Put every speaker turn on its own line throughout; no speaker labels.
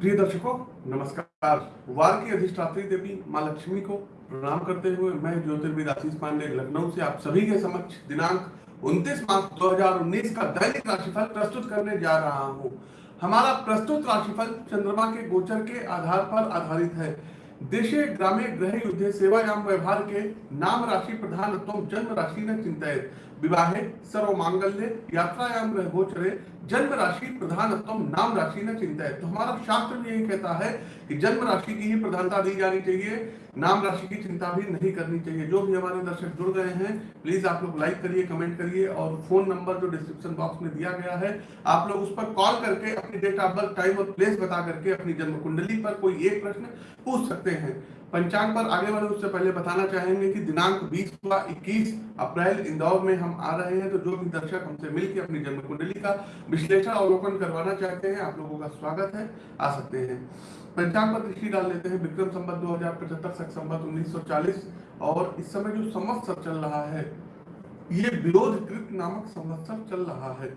प्रिय दर्शकों, नमस्कार। वार की अधिष्ठात्री देवी माँ लक्ष्मी को प्रणाम करते हुए मैं ज्योतिर्विद आशीष पांडे, लखनऊ से आप सभी के समक्ष दिनांक 29 मार्च 2019 का दैनिक राशिफल प्रस्तुत करने जा रहा हूँ। हमारा प्रस्तुत राशिफल चंद्रमा के गोचर के आधार पर आधारित है। देशे ग्रामे ग्रह युद्धे सेवायाम व्यवहार के नाम राशि प्रधान जन्म राशि न चिंतित विवाहे सर्व मांगल्य यात्रायाम ग्रह गोचरे जन्म राशि प्रधान नाम राशि न चिंता है। तो हमारा शास्त्र भी यही कहता है कि जन्म राशि की ही प्रधानता दी जानी चाहिए, नाम राशि की चिंता भी नहीं करनी चाहिए। जो भी हमारे दर्शक जुड़ गए हैं प्लीज़ आप लोग लाइक करिए कमेंट करिए और फ़ोन नंबर जो डिस्क्रिप्शन बॉक्स में दिया गया है, आप लोग उस पर कॉल करके अपनी डेट ऑफ़ बर्थ टाइम और प्लेस बता करके अपनी जन्म कुंडली पर कोई एक प्रश्न पूछ सकते हैं। पंचांग पर आगे बढ़े, उससे पहले बताना चाहेंगे कि दिनांक 20 व 21 अप्रैल इंदौर में हम आ रहे हैं। तो जो भी दर्शक हमसे मिलकर अपनी जन्म कुंडली का विश्लेषण अवलोकन करवाना चाहते हैं, आप लोगों का स्वागत है। आ सकते हैं। पंचांग पर दृष्टि डाल लेते हैं। विक्रम संबत दो हज़ार पचहत्तर सख संबत उन्नीस और इस समय जो संवत्सर चल रहा है, ये विरोध कृत नामक संवत्सर चल रहा है।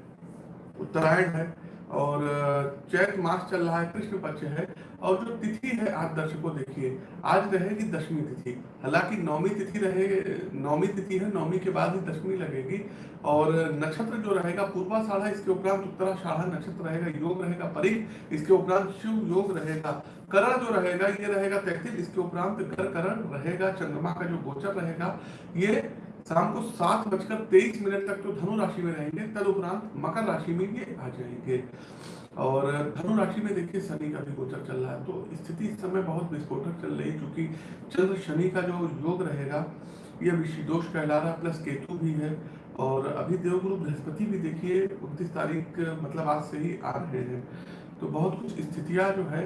उत्तरायण है। और चैत मास चल रहा है, कृष्ण पक्ष है, और जो तिथि है आज दर्शकों देखिए, आज रहेगी दशमी तिथि। हालाँकि नौमी तिथि रहे, नौमी तिथि है, नौमी के बाद ही दशमी लगेगी। और, नक्षत्र जो रहेगा, पूर्वा साढ़ा इसके उपरांत उत्तरा साढ़ा नक्षत्र रहेगा, योग रहेगा परि इसके उपरांत शिव योग रहेगा। करण जो रहेगा, ये रहेगा तैतीस, इसके उपरांत घर करण रहेगा, चंद्रमा का जो गोचर रहेगा, ये शाम को सात बजकर तेईस मिनट तक तो धनु राशि में रहेंगे। तद उपरांत मकर राशि में ये आ जाएँगे। और धनु राशि में देखिए शनि का भी गोचर चल रहा है तो स्थिति इस समय बहुत विस्फोटक चल रही है, क्योंकि चंद्र शनि का जो योग रहेगा, ये विषिदोष कहला रहा प्लस केतु भी है, और अभी देवगुरु बृहस्पति भी देखिए उनतीस तारीख मतलब आज से ही आ रहे हैं। तो बहुत कुछ स्थितियाँ जो है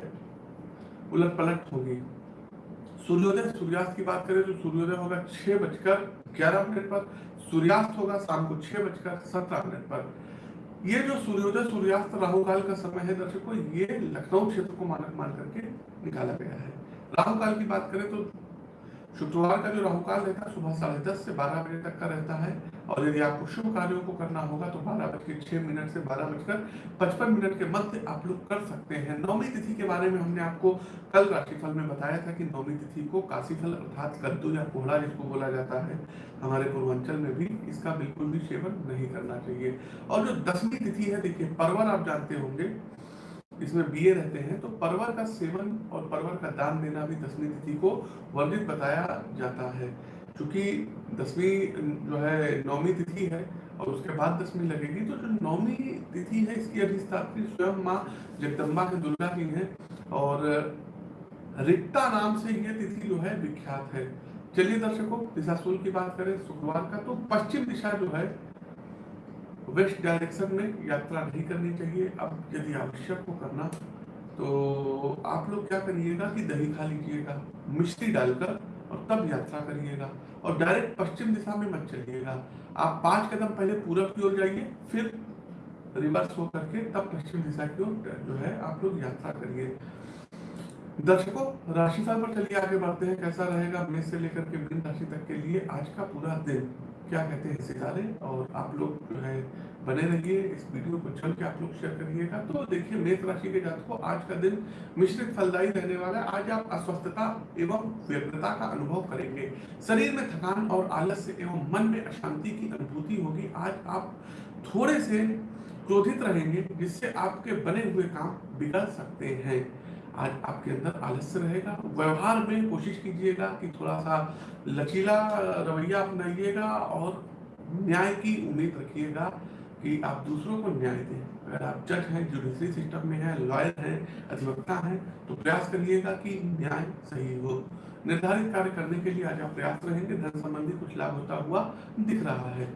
उलट पलट होगी। सूर्योदय, सूर्यास्त की बात करें तो सूर्योदय होगा छह बजकर ग्यारह मिनट पर, सूर्यास्त होगा शाम को छह बजकर सत्रह मिनट पर। ये जो सूर्योदय, सूर्यास्त राहु काल का समय है दर्शकों, ये लखनऊ क्षेत्र को मानक मान करके निकाला गया है। राहु काल की बात करें तो शुक्रवार का जो राहु काल रहता है, सुबह साढ़े दस से बारह बजे तक का रहता है। और यदि आपको शुभ कार्यों को करना होगा तो बारह बज के मिनट से बारह बजकर पचपन मिनट के मध्य आप लोग कर सकते हैं। नौमी तिथि के बारे में हमने आपको कल राशिफल में बताया था कि नौमी तिथि को काशीफल अर्थात कद्दू या कोहड़ा जिसको बोला जाता है, हमारे पूर्वांचल में भी इसका बिल्कुल भी सेवन नहीं करना चाहिए। और जो दसवीं तिथि है, देखिए, परवर आप जानते होंगे इसमें बीए रहते हैं तो परवर का सेवन और परवर का दान देना भी दसवीं तिथि को वर्णित बताया जाता है। क्योंकि दसवीं जो है नौमी तिथि है और उसके बाद दसवीं लगेगी तो जो नौमी तिथि है, इसकी अधिष्ठात्री स्वयं माँ जगदम्बा के दुर्गा की है और रिक्ता नाम से यह तिथि जो है, विख्यात है। चलिए दर्शकों दिशा की बात करें, शुक्रवार का तो पश्चिम दिशा जो है वेस्ट डायरेक्शन में यात्रा नहीं करनी चाहिए। अब यदि आवश्यक हो करना तो आप लोग क्या करिएगा कि दही खा लीजिएगा मिश्री डालकर और तब यात्रा करिएगा और डायरेक्ट पश्चिम दिशा में मत चलिएगा। आप पाँच कदम पहले पूरब की ओर जाइए, फिर रिवर्स होकर के तब पश्चिम दिशा की ओर जो है आप लोग यात्रा करिए। दर्शकों राशिफल पर चलिए आगे बढ़ते हैं। कैसा रहेगा मेष से लेकर के मीन राशि तक के लिए आज का पूरा दिन? क्या कहते हैं सितारे? और आप लोग जो है, बने रहिए इस वीडियो को चल के आप लोग शेयर करिएगा। तो देखिए, मेष राशि के जातकों, आज का दिन मिश्रित फलदायी रहने वाला है। आज आप अस्वस्थता एवं व्यग्रता का अनुभव करेंगे। शरीर में थकान और आलस्य एवं मन में अशांति की अनुभूति होगी। आज आप थोड़े से क्रोधित रहेंगे, जिससे आपके बने हुए काम बिगड़ सकते हैं। आज आपके अंदर आलस्य रहेगा। व्यवहार में कोशिश कीजिएगा कि थोड़ा सा लचीला रवैया अपनाइएगा और न्याय की उम्मीद रखिएगा कि आप दूसरों को न्याय दें। अगर आप जज हैं, जुडिशरी सिस्टम में हैं, लॉयर हैं, अधिवक्ता हैं तो प्रयास करिएगा कि न्याय सही हो। निर्धारित कार्य करने के लिए आज आप प्रयास रहेंगे। धन संबंधी कुछ लाभ होता हुआ दिख रहा है।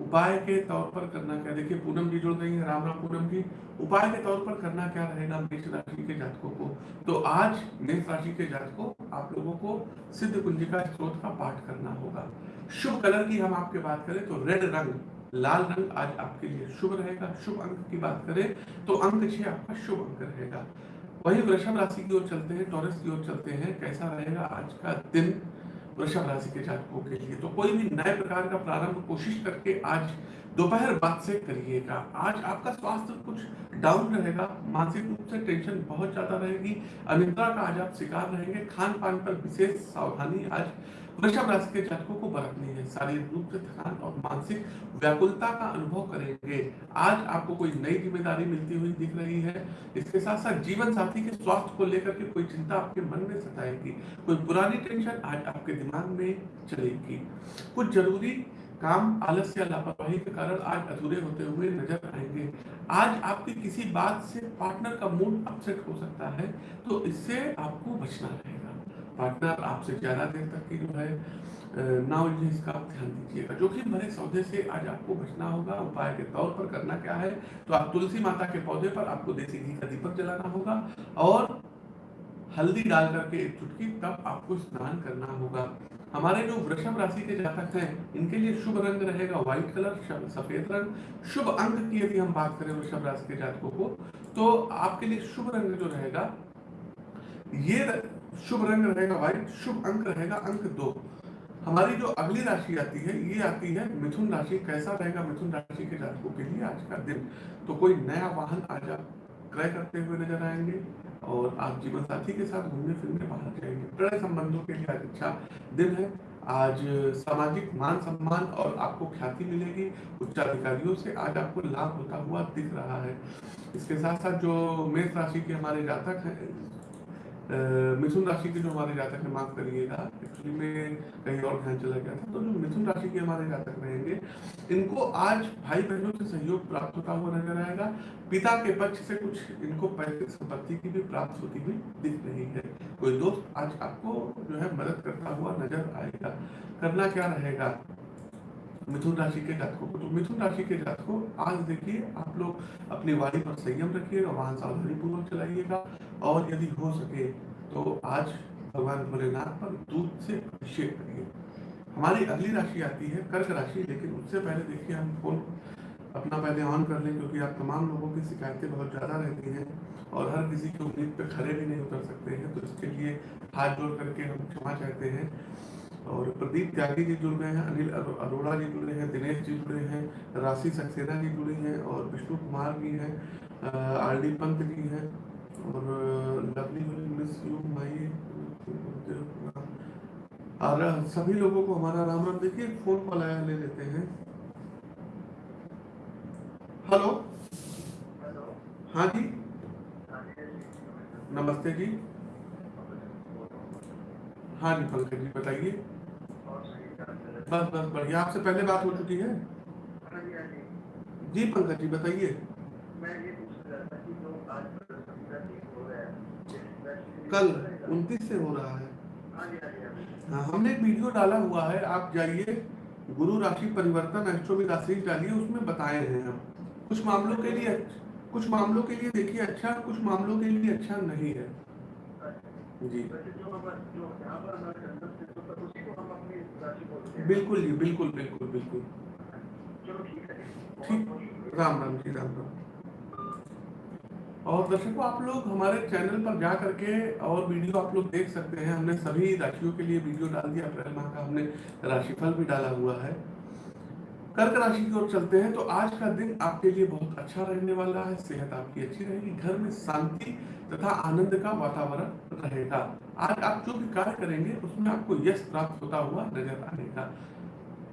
उपाय के तौर पर करना क्या? देखिए, पूनम जी जुड़ गई है, राम राम पूनम जी। उपाय के तौर पर करना क्या रहेगा मेष राशि के जातकों को? तो आज मेष राशि के जातकों, आप लोगों को सिद्ध कुंजिका स्त्रोत का पाठ करना होगा। शुभ कलर की हम आपके बात करें तो रेड रंग, लाल रंग आज आपके लिए शुभ रहेगा। शुभ अंक की बात करें तो अंक छह आपका शुभ अंक रहेगा। वही वृषभ राशि की ओर चलते हैं, टॉरस की ओर चलते हैं। कैसा रहेगा आज का दिन? वृषभ राशि के जातकों के लिए। तो कोई भी नए प्रकार का प्रारंभ कोशिश करके आज दोपहर बाद से करिएगा। आज आपका स्वास्थ्य कुछ डाउन रहेगा, मानसिक रूप से टेंशन बहुत ज़्यादा रहेगी, अनिद्रा का आज आप शिकार रहेंगे खान पान पर विशेष सावधानी आज वृषभ राशि के जातकों को बरतनी है। शारीरिक रूप से थकान और मानसिक व्याकुलता का अनुभव करेंगे। आज आपको कोई नई ज़िम्मेदारी मिलती हुई दिख रही है। इसके साथ साथ जीवन साथी के स्वास्थ्य को लेकर के कोई चिंता आपके मन में सताएगी। कोई पुरानी टेंशन आज आपके दिमाग में चलेगी। कुछ ज़रूरी काम आलस्य या लापरवाही के कारण आज अधूरे होते हुए नज़र आएँगे। आज आपकी किसी बात से पार्टनर का मूड अपसेट हो सकता है तो इससे आपको बचना रहेगा। पार्टनर आपसे ज़्यादा देर तक की जो है ना उलझे इसका आप ध्यान दीजिएगा। जोखिम भरे सौदे से आज आपको बचना होगा, उपाय के तौर पर करना क्या है तो आप तुलसी माता के पौधे पर आपको देसी घी का दीपक जलाना होगा और हल्दी डाल करके एक चुटकी तब आपको स्नान करना होगा। हमारे जो वृषभ राशि के जातक हैं, इनके लिए शुभ रंग रहेगा व्हाइट कलर सफ़ेद रंग। शुभ अंक की यदि हम बात करें वृषभ राशि के जातकों को तो आपके लिए शुभ रंग जो रहेगा, ये शुभ रंग रहेगा व्हाइट शुभ अंक रहेगा अंक दो। हमारी जो अगली राशि आती है, ये आती है मिथुन राशि। कैसा रहेगा मिथुन राशि के जातकों के लिए आज का दिन? तो कोई नया वाहन आज आप क्रय करते हुए नज़र आएँगे और आप जीवन साथी के साथ घूमने फिरने बाहर जाएँगे। प्रणय संबंधों के लिए आज अच्छा दिन है। आज सामाजिक मान सम्मान और आपको ख्याति मिलेगी। उच्च अधिकारियों से आज आपको लाभ होता हुआ दिख रहा है। इसके साथ साथ जो मेष राशि के हमारे जातक हैं मिथुन राशि के जो हमारे जातक है माफ़ करिएगा एक्चुअली में कहीं और ध्यान चला गया था तो जो मिथुन राशि के हमारे जातक रहेंगे, इनको आज भाई बहनों से सहयोग प्राप्त होता हुआ नज़र आएगा। पिता के पक्ष से कुछ इनको पैतृक संपत्ति की भी प्राप्त होती हुई दिख रही है। कोई दोस्त आज आपको जो है मदद करता हुआ नज़र आएगा। करना क्या रहेगा? मिथुन राशि के जातकों को। तो मिथुन राशि के जातकों, आज देखिए, आप लोग अपनी वाणी पर संयम रखिएगा वाहन सावधानी पूर्वक चलाइएगा। और यदि हो सके तो आज भगवान भोलेनाथ पर दूध से अभिषेक करिए। हमारी अगली राशि आती है कर्क राशि, लेकिन उससे पहले देखिए, हम फ़ोन अपना पहले ऑन कर लें, क्योंकि आप तमाम लोगों की शिकायतें बहुत ज़्यादा रहती हैं और हर किसी की उम्मीद पर खड़े भी नहीं उतर सकते हैं। तो इसके लिए हाथ जोड़ करके हम क्षमा चाहते हैं। और प्रदीप त्यागी जी जुड़ गए हैं अनिल अरोड़ा जी जुड़े हैं दिनेश जी जुड़े हैं राशि सक्सेना जी जुड़ी हैं और विष्णु कुमार जी हैं आर डी पंत जी हैं और लवली मिस यू माई और सभी लोगों को हमारा राम राम देखिए फ़ोन कॉल आया ले लेते हैं। हेलो हाँ जी। नमस्ते जी। हाँ जी पंकज जी बताइए। बस बस, बढ़िया। आपसे पहले बात हो चुकी है? जी, पंकज जी, बताइए। कल उनतीस से हो रहा है। हाँ हमने एक वीडियो डाला हुआ है। आप जाइए, गुरु राशि परिवर्तन एस्ट्रोमी राशि डालिए, उसमें बताए हैं हम। कुछ मामलों के लिए, कुछ मामलों के लिए देखिए अच्छा कुछ मामलों के लिए अच्छा नहीं है। जी। बिल्कुल जी बिल्कुल बिल्कुल बिल्कुल। ठीक। राम राम जी राम राम। और दर्शकों आप लोग हमारे चैनल पर जा करके और वीडियो आप लोग देख सकते हैं। हमने सभी राशियों के लिए वीडियो डाल दिया। अप्रैल माह का हमने राशिफल भी डाला हुआ है। कर्क राशि की ओर चलते हैं तो आज का दिन आपके लिए बहुत अच्छा रहने वाला है, सेहत आपकी अच्छी रहेगी, घर में शांति तथा आनंद का वातावरण रहेगा। आज आप जो भी कार्य करेंगे, उसमें आपको यश प्राप्त होता हुआ नज़र आएगा।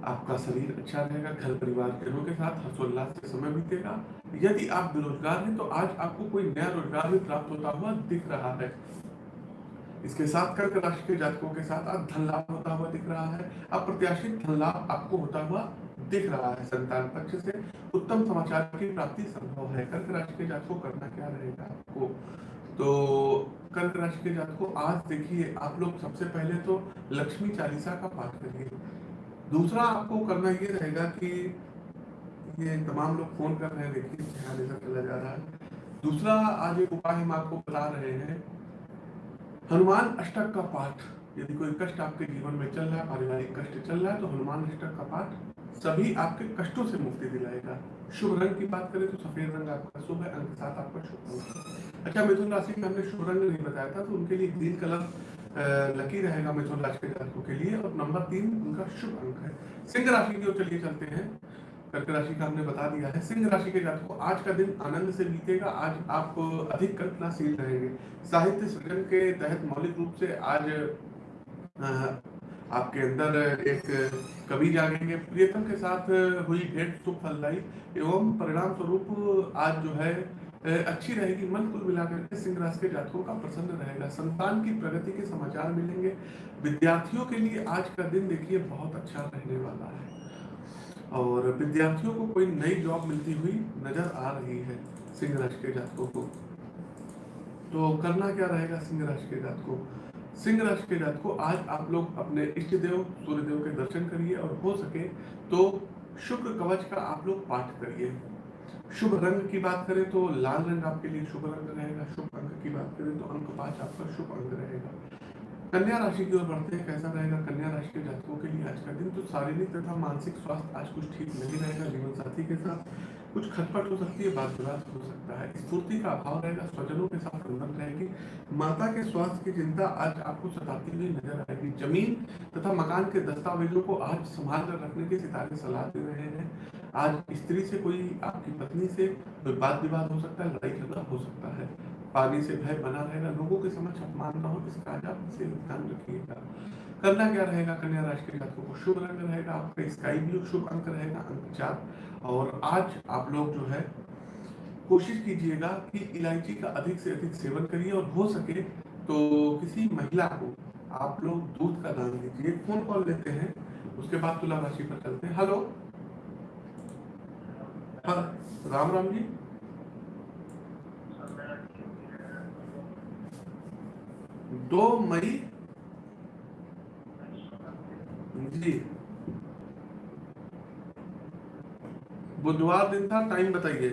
आपका शरीर अच्छा रहेगा, घर परिवार जनों के साथ हर्षोल्लास से समय बीतेगा। यदि आप बेरोजगार हैं तो आज आपको कोई नया रोज़गार भी प्राप्त होता हुआ दिख रहा है। इसके साथ कर्क राशि के जातकों के साथ आज धन लाभ होता हुआ दिख रहा है। अप्रत्याशित धन लाभ आपको होता हुआ दिख रहा है। संतान पक्ष से उत्तम समाचार की प्राप्ति संभव है। कर्क राशि के जातकों करना क्या रहेगा आपको? तो कर्क राशि के जातकों, आज देखिए, आप लोग सबसे पहले तो लक्ष्मी चालीसा का पाठ करिए। दूसरा आपको करना ये रहेगा कि ये तमाम लोग फ़ोन कर रहे हैं, देखिए चला जा रहा है। दूसरा आज एक उपाय हम आपको बता रहे हैं हनुमान अष्टक का पाठ, यदि कोई कष्ट आपके जीवन में चल रहा है, पारिवारिक कष्ट चल रहा है तो हनुमान अष्टक का पाठ सभी आपके कष्टों से मुक्ति दिलाएगा। शुभ रंग की बात करें तो सफ़ेद रंग आपका शुभ है, अंक साथ आपका शुभ रंग अच्छा मिथुन राशि में हमने शुभ रंग नहीं बताया था तो उनके लिए ग्रीन कलर लकी रहेगा मिथुन राशि के जातकों के लिए, और नंबर तीन उनका शुभ अंक है। सिंह राशि की ओर चलिए चलते हैं। कर्क राशि का हमने बता दिया है। सिंह राशि के जातकों, आज का दिन आनंद से बीतेगा। आज आप अधिक कल्पनाशील रहेंगे। साहित्य सृजन के तहत मौलिक रूप से आज आपके अंदर एक कवि जागेंगे। प्रियतम के साथ हुई भेंट, सुख फलदायी एवं परिणाम स्वरूप आज जो है अच्छी रहेगी। मन कुल मिलाकर के सिंह राशि के जातकों का प्रसन्न रहेगा। संतान की प्रगति के समाचार मिलेंगे। विद्यार्थियों के लिए आज का दिन देखिए बहुत अच्छा रहने वाला है। और विद्यार्थियों को कोई नई जॉब मिलती हुई नज़र आ रही है सिंह राशि के जातकों को। तो करना क्या रहेगा सिंह राशि के जातकों? सिंह राशि के जातकों, आज आप लोग अपने इष्ट देव, सूर्य देव के दर्शन करिए और हो सके तो शुक्र कवच का आप लोग पाठ करिए। शुभ रंग की बात करें तो लाल रंग आपके लिए शुभ रंग रहेगा, शुभ अंक की बात करें तो अंक पाँच आपका शुभ अंक रहेगा। कन्या राशि की ओर बढ़ते हैं, कैसा रहेगा? कन्या राशि के जातकों के लिए आज का दिन तो शारीरिक तथा मानसिक स्वास्थ्य आज कुछ ठीक नहीं रहेगा। जीवन साथी के साथ कुछ खटपट हो सकती है बात विवाद हो सकता है। स्फूर्ति का अभाव रहेगा, स्वजनों के साथ बंधन रहेगी। माता के स्वास्थ्य की चिंता आज आपको सताती हुई नज़र आएगी। ज़मीन तथा मकान के दस्तावेजों को आज संभाल कर रखने की सितारे सलाह दे रहे हैं। आज स्त्री से कोई आपकी पत्नी से कोई बात विवाद हो सकता है, लड़ाई झगड़ा हो सकता है। पानी से भय बना रहेगा। लोगों के समक्ष अपमान न हो इसका आज आप इसे ध्यान रखिएगा। करना क्या रहेगा? कन्या राशि के जातकों को शुभ रंग रहेगा। आपका स्काई ब्लू शुभ अंक रहेगा, अंक चार। और आज आप लोग जो है, कोशिश कीजिएगा कि इलायची का अधिक से अधिक सेवन करिए और हो सके तो किसी महिला को आप लोग दूध का दान दीजिए। फ़ोन कॉल लेते हैं, उसके बाद तुला राशि पर चलते हैं। हेलो हाँ राम राम जी। दो मई। जी। बुधवार दिन था टाइम बताइए।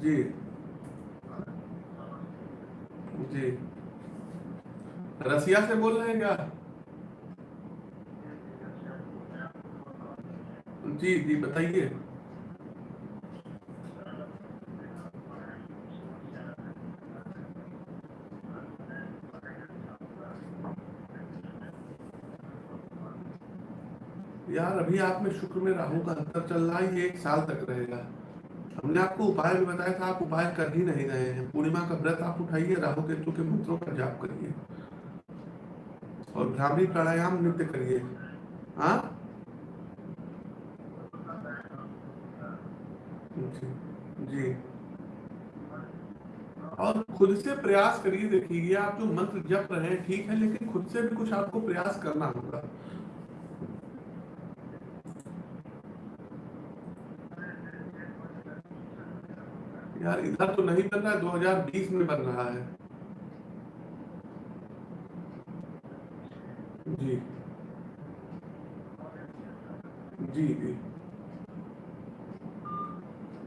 जी। जी। रसिया से बोल रहे हैं क्या? जी जी, बताइए। अभी आप में शुक्र में राहु का अंतर चल रहा है, ये एक साल तक रहेगा। हमने आपको उपाय भी बताया था, आप उपाय कर ही नहीं रहे हैं। पूर्णिमा का व्रत आप उठाइए, राहु केतु के मंत्रों का जाप करिए। और ब्राह्मणी प्राणायाम नृत्य करिए। हाँ? जी जी। और खुद से प्रयास करिए, देखिए आप जो मंत्र जप रहे हैं, ठीक है, लेकिन खुद से भी कुछ आपको प्रयास करना होगा। यार, इधर तो नहीं बन रहा है 2020 में बन रहा है। जी। जी जी।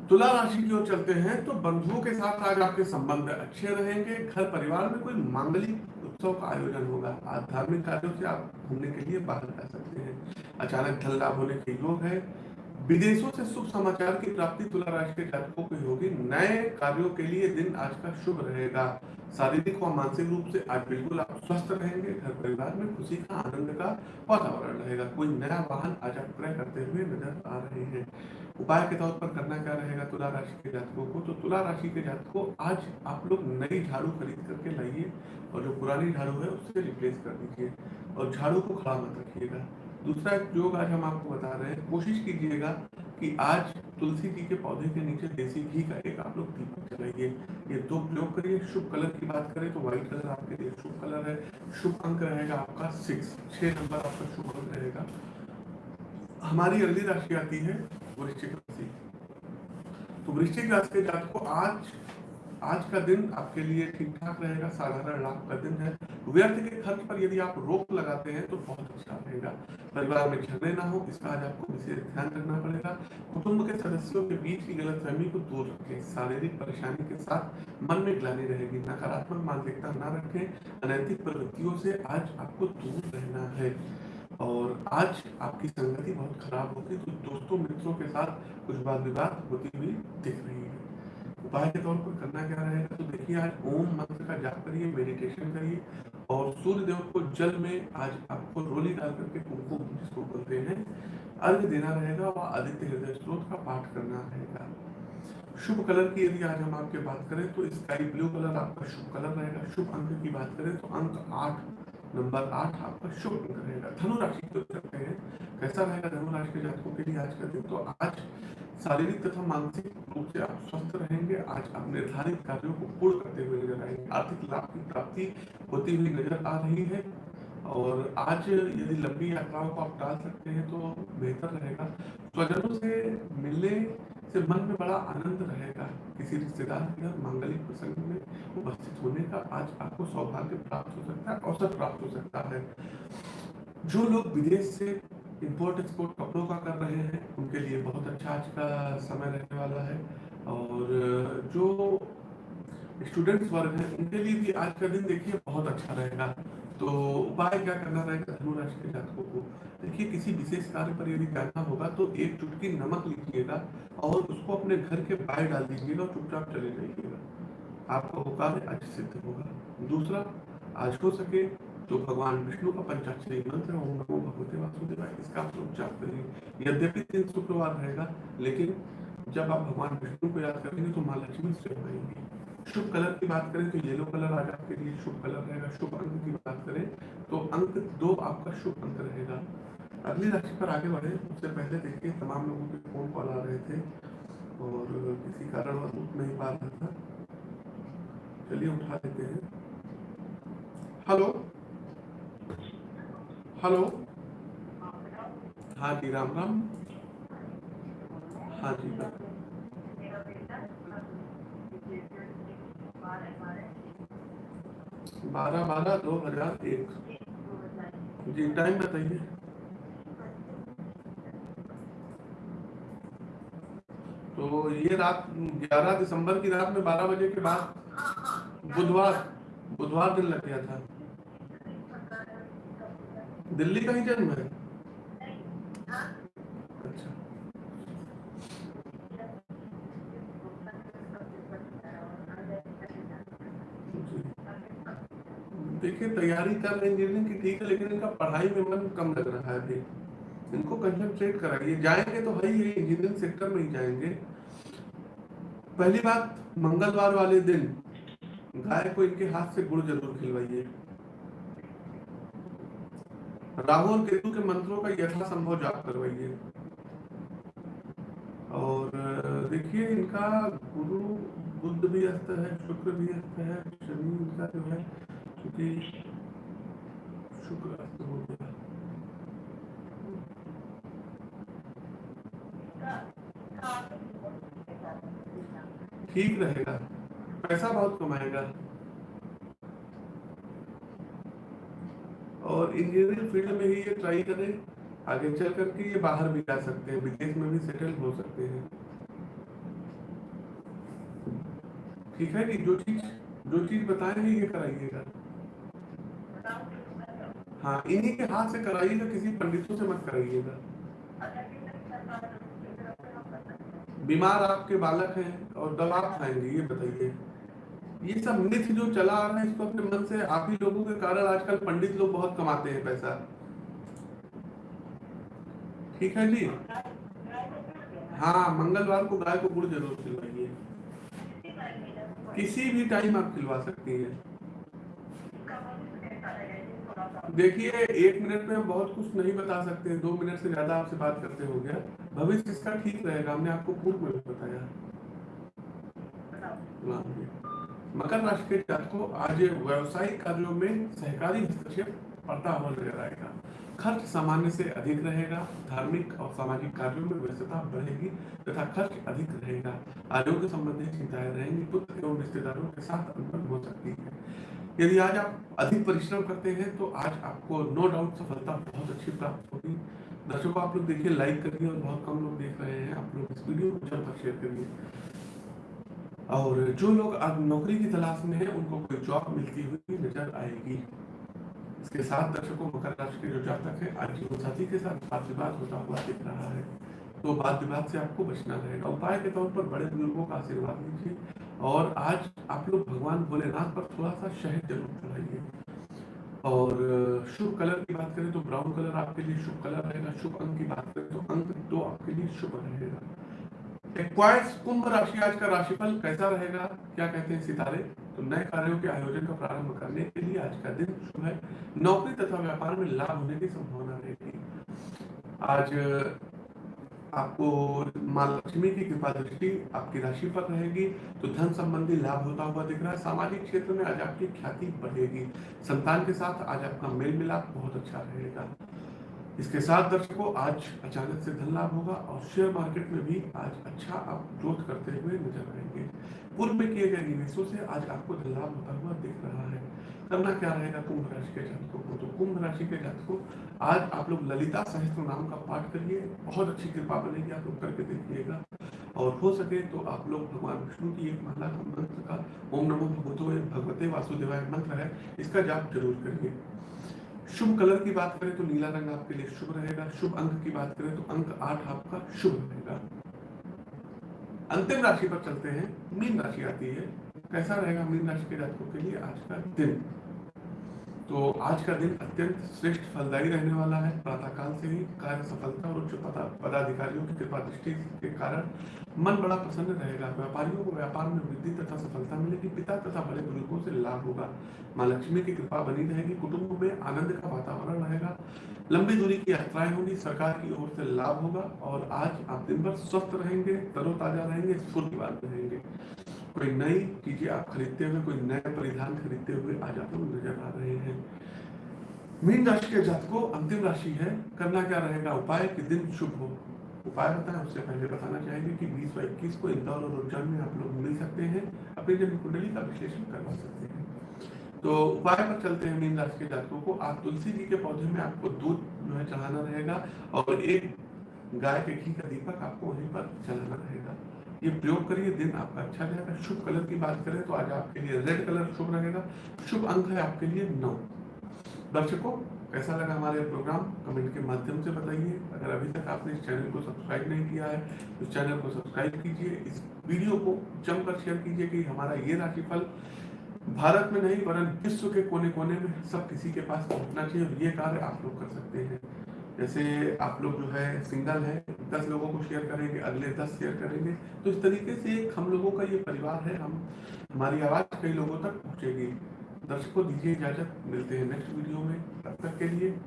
तुला राशि की ओर चलते हैं तो बंधुओं के साथ आज आपके संबंध अच्छे रहेंगे। घर परिवार में कोई मांगलिक उत्सव का आयोजन होगा। आध्यात्मिक कार्यों से आप घूमने के लिए बाहर जा सकते हैं। अचानक धन लाभ होने के योग है। विदेशों से शुभ समाचार की प्राप्ति तुला राशि के जातकों की होगी। नए कार्यों के लिए दिन आज का शुभ रहेगा। शारीरिक और मानसिक रूप से आज बिल्कुल आप स्वस्थ रहेंगे। घर परिवार में खुशी का आनंद का वातावरण रहेगा। कोई नया वाहन आज आप क्रय करते हुए नज़र आ रहे हैं। उपाय के तौर पर करना क्या रहेगा तुला राशि के जातकों को? तो तुला राशि के जातकों, आज आप लोग नई झाड़ू खरीद करके लाइए और जो पुरानी झाड़ू है उससे रिप्लेस कर दीजिए और झाड़ू को खड़ा मत रखिएगा। दूसरा योग आज हम आपको बता रहे हैं, कोशिश कीजिएगा कि आज तुलसी जी के पौधे के नीचे देसी घी का एक आप लोग दीपक जलाइए। ये दो प्रयोग करिए। शुभ कलर की बात करें तो व्हाइट कलर आपके लिए शुभ कलर है। शुभ अंक रहेगा आपका सिक्स छह नंबर आपका शुभ अंक रहेगा। हमारी अगली राशि आती है वृश्चिक राशि। तो वृश्चिक राशि के जात को आज आज का दिन आपके लिए ठीक ठाक रहेगा। साधारण लाभ का दिन है। व्यर्थ के खर्च पर यदि आप रोक लगाते हैं तो बहुत अच्छा रहेगा। परिवार में झगड़े ना हो, इसका आज आपको विशेष ध्यान रखना पड़ेगा। कुटुंब के सदस्यों के बीच की गलत फहमी को दूर रखें। शारीरिक परेशानी के साथ मन में ग्लानी रहेगी। नकारात्मक मानसिकता न रखें। अनैतिक प्रवृत्तियों से आज आपको दूर रहना है। और आज आपकी संगति बहुत खराब होगी तो दोस्तों मित्रों के साथ कुछ बात विवाद होती हुई दिख रही है। उपाय के तौर पर करना क्या रहेगा? तो देखिए, आज ओम मंत्र का जाप करिए मेडिटेशन करिए और सूर्य देव को जल में आज आपको रोली डाल करके कुमकुम जिसको बोलते हैं अर्घ देना रहेगा और आदित्य हृदय स्त्रोत का पाठ करना रहेगा। शुभ कलर की यदि आज हम आपके बात करें तो स्काई ब्लू कलर आपका शुभ कलर रहेगा। शुभ अंक की बात करें तो अंक आठ, नंबर आठ आपका शुभ अंक रहेगा। धनुराशि कैसा रहेगा धनु राशि के जातकों के लिए आज का दिन? तो आज शारीरिक तथा मानसिक रूप से आप स्वस्थ रहेंगे। आज आप निर्धारित कार्यों को पूर्ण करते हुए नज़र आएँगे। आर्थिक लाभ की प्राप्ति होती हुई नज़र आ रही है। और आज यदि लंबी यात्राओं को आप टाल सकते हैं तो बेहतर रहेगा। स्वजनों से मिलने से मन में बड़ा आनंद रहेगा। किसी रिश्तेदार के घर मांगलिक प्रसंग में उपस्थित होने का आज आपको सौभाग्य प्राप्त हो सकता है, अवसर प्राप्त हो सकता है। जो लोग विदेश से इम्पोर्ट एक्सपोर्ट कपड़ों का कर रहे हैं। उनके लिए बहुत अच्छा आज का समय रहने वाला है। और जो स्टूडेंट्स वर्ग हैं, उनके लिए भी आज का दिन देखिए बहुत अच्छा रहेगा। तो उपाय क्या करना रहेगा धनु राशि के जातकों को? देखिए, किसी विशेष कार्य पर यदि जाना होगा तो एक चुटकी नमक लीजिएगा और उसको अपने घर के बाहर डाल दीजिएगा और चुपचाप चले जाइएगा। आपका वो कार्य आज सिद्ध होगा। दूसरा, आज हो सके तो भगवान विष्णु का पंचाक्षरी मंत्र ओम नमो भगवते वासुदेवाय इसका आप उच्चार करिए यद्यपि दिन शुक्रवार रहेगा, लेकिन जब आप भगवान विष्णु को याद करेंगे तो माँ लक्ष्मी स्वयं आएँगी शुभ कलर की बात करें तो येलो कलर आज आपके लिए शुभ कलर रहेगा। शुभ अंक की बात करें तो अंक दो आपका शुभ अंक रहेगा। अगली राशि पर आगे बढ़े। उससे पहले देखिए, तमाम लोगों के फ़ोन कॉल आ रहे थे और किसी कारण उठ नहीं पा रहा था। चलिए उठा लेते हैं। हेलो? हेलो हाँ जी राम राम हाँ जी बारह बारह, दो हज़ार एक। जी टाइम बताइए। तो ये रात, ग्यारह दिसंबर की रात में बारह बजे के बाद बुधवार बुधवार दिन लग गया था। दिल्ली का ही जन्म है? देखिए, तैयारी कर रहे इंजीनियरिंग की, ठीक है, लेकिन इनका पढ़ाई में मन कम लग रहा है अभी। इनको कंसंट्रेट कराइए। जाएँगे तो भाई ये इंजीनियरिंग सेक्टर में ही जाएँगे। पहली बात, मंगलवार वाले दिन गाय को इनके हाथ से गुड़ ज़रूर खिलवाइए। राहु और केतु के मंत्रों का यथासंभव जाप करवाइए। और, देखिए, इनका गुरु बुद्ध भी अस्त है, शुक्र भी अस्त है, शनि इनका जो है क्योंकि शुक्र अस्त हो गया। ठीक रहेगा। पैसा बहुत कमाएगा। और इंजीनियरिंग फ़ील्ड में ही ये ट्राई करें, आगे चल करके ये बाहर भी जा सकते हैं, विदेश में भी सेटल हो सकते हैं। ठीक है कि जो चीज़ जो चीज़ बताएँगे ये कराइएगा। हाँ इन्हीं के हाथ से कराइएगा, किसी पंडितों से मत कराइएगा। बीमार आपके बालक हैं और दवा खाएँगे, ये बताइए। ये सब मिथ जो चला आ रहा है, इसको अपने मन से आप ही लोगों के कारण आजकल पंडित लोग बहुत कमाते हैं पैसा। ठीक है जी? हाँ मंगलवार को गाय को गुड़ ज़रूर खिलवाइए। किसी भी टाइम आप खिलवा सकती हैं। देखिए, एक मिनट में हम बहुत कुछ नहीं बता सकते दो मिनट से ज़्यादा आपसे बात करते हो गया। भविष्य इसका ठीक रहेगा। हमने आपको पूर्व में बताया। मकर राशि के जातकों आज व्यवसायिक कार्यों में सहकारी हस्तक्षेप बढ़ता हुआ नज़र आएगा। खर्च सामान्य से अधिक रहेगा, धार्मिक और सामाजिक कार्यों में व्यस्तता बढ़ेगी तथा खर्च अधिक रहेगा। आरोग्य संबंधी चिंताएँ रहेंगी, पुत्र एवं रिश्तेदारों के साथ अनबन हो सकती है। यदि आज आप अधिक परिश्रम करते हैं तो आज आपको नो डाउट सफलता बहुत अच्छी प्राप्त होगी। दर्शकों, आप लोग देखिए, लाइक करिए और बहुत कम लोग देख रहे हैं आप लोग इस वीडियो को जल्द शेयर करिए। और जो लोग आज नौकरी की तलाश में है, उनको कोई जॉब मिलती हुई नज़र आएगी। इसके साथ दर्शकों मकर राशि के जो जातक है, आज जीवन साथी के साथ बात विवाद होता हुआ दिख रहा है। तो बात विवाद से आपको बचना रहेगा। उपाय के तौर पर बड़े बुज़ुर्गों का आशीर्वाद लीजिए। और आज आप लोग भगवान भोलेनाथ पर थोड़ा सा शहद ज़रूर चढ़ाइए। और शुभ कलर की बात करें तो ब्राउन कलर आपके लिए शुभ कलर रहेगा। शुभ अंक की बात करें तो अंक दो आपके लिए शुभ रहेगा। एक्वाइस कुंभ राशि आज का राशिफल कैसा रहेगा? क्या कहते हैं सितारे? तो नए कार्यों के आयोजन का प्रारंभ करने के लिए आज का दिन शुभ है। नौकरी तथा व्यापार में लाभ होने की संभावना रहेगी आज, आपको माँ लक्ष्मी की कृपा दृष्टि आपकी राशि पर रहेगी तो धन संबंधी लाभ होता हुआ दिख रहा है। सामाजिक क्षेत्र में आज आपकी ख्याति बढ़ेगी। संतान के साथ आज आपका मेल मिलाप बहुत अच्छा रहेगा। इसके साथ दर्शकों, आज अचानक से धन लाभ होगा और शेयर मार्केट में भी आज अच्छा आप ग्रोथ करते हुए नज़र आएँगे। पूर्व में किए गए निवेशों से आज आपको धन लाभ होता हुआ दिख रहा है। करना क्या रहेगा कुंभ राशि के जातकों को? तो कुंभ राशि के जातकों, आज आप लोग ललिता सहस्त्र नाम का पाठ करिए, बहुत अच्छी कृपा बनेगी, आप लोग करके देखिएगा। और हो सके तो आप लोग भगवान विष्णु की एक माला मंत्र का, ओम नमो भगवतो भगवते वासुदेवाय मंत्र है, इसका जाप ज़रूर करिए। शुभ कलर की बात करें तो नीला रंग आपके लिए शुभ रहेगा। शुभ अंक की बात करें तो अंक आठ आपका शुभ रहेगा। अंतिम राशि पर चलते हैं। मीन राशि आती है। कैसा रहेगा मीन राशि के जातकों के लिए आज का दिन? तो आज का दिन अत्यंत श्रेष्ठ फलदायी रहने वाला है। प्रातःकाल से ही कार्य सफलता और उच्च पदाधिकारियों की कृपा दृष्टि के कारण मन बड़ा प्रसन्न रहेगा। व्यापारियों को व्यापार में वृद्धि तथा सफलता मिलेगी। पिता तथा बड़े बुज़ुर्गों से लाभ होगा। माँ लक्ष्मी की कृपा बनी रहेगी। कुटुंब में आनंद का वातावरण रहेगा। लंबी दूरी की यात्राएँ होंगी। सरकार की ओर से लाभ होगा और आज आप दिन भर स्वस्थ रहेंगे, तरोताजा रहेंगे स्फूर्तिवान रहेंगे। कोई नई चीज़ें आप खरीदते हुए, कोई नए परिधान खरीदते हुए आज आप लोग नज़र आ रहे हैं। मीन राशि के जातकों अंतिम राशि है। करना क्या रहेगा? उपाय कि दिन शुभ हो। उपाय बताएँ उससे पहले बताना चाहेंगे कि बीस व इक्कीस को इंदौर और उज्जैन में आप लोग मिल सकते हैं। अपनी जन्म कुंडली का विश्लेषण करवा सकते हैं। तो उपाय पर चलते हैं मीन राशि के जातकों को। आप तुलसी जी के पौधे में आपको दूध जो है चढ़ाना रहेगा और एक गाय के घी का दीपक आपको वहीं पर चलाना रहेगा। ये प्रयोग करिए, दिन आपका अच्छा जाएगा शुभ कलर की बात करें तो आज आपके लिए रेड कलर शुभ रहेगा। शुभ अंक है आपके लिए नौ। दर्शकों, कैसा लगा हमारे प्रोग्राम कमेंट के माध्यम से बताइए। अगर अभी तक आपने इस चैनल को सब्सक्राइब नहीं किया है तो चैनल को सब्सक्राइब कीजिए। इस वीडियो को जमकर शेयर कीजिए कि हमारा ये राशिफल भारत में नहीं, वरन विश्व के कोने कोने में सब किसी के पास पहुँचना चाहिए और ये कार्य आप लोग कर सकते हैं। जैसे आप लोग जो है सिंगल है, दस लोगों को शेयर करेंगे, अगले दस शेयर करेंगे। तो इस तरीके से एक हम लोगों का ये परिवार है, हम, हमारी आवाज़ कई लोगों तक पहुँचेगी। दर्शकों, दीजिए इजाज़त, मिलते हैं नेक्स्ट वीडियो में। तब तक के लिए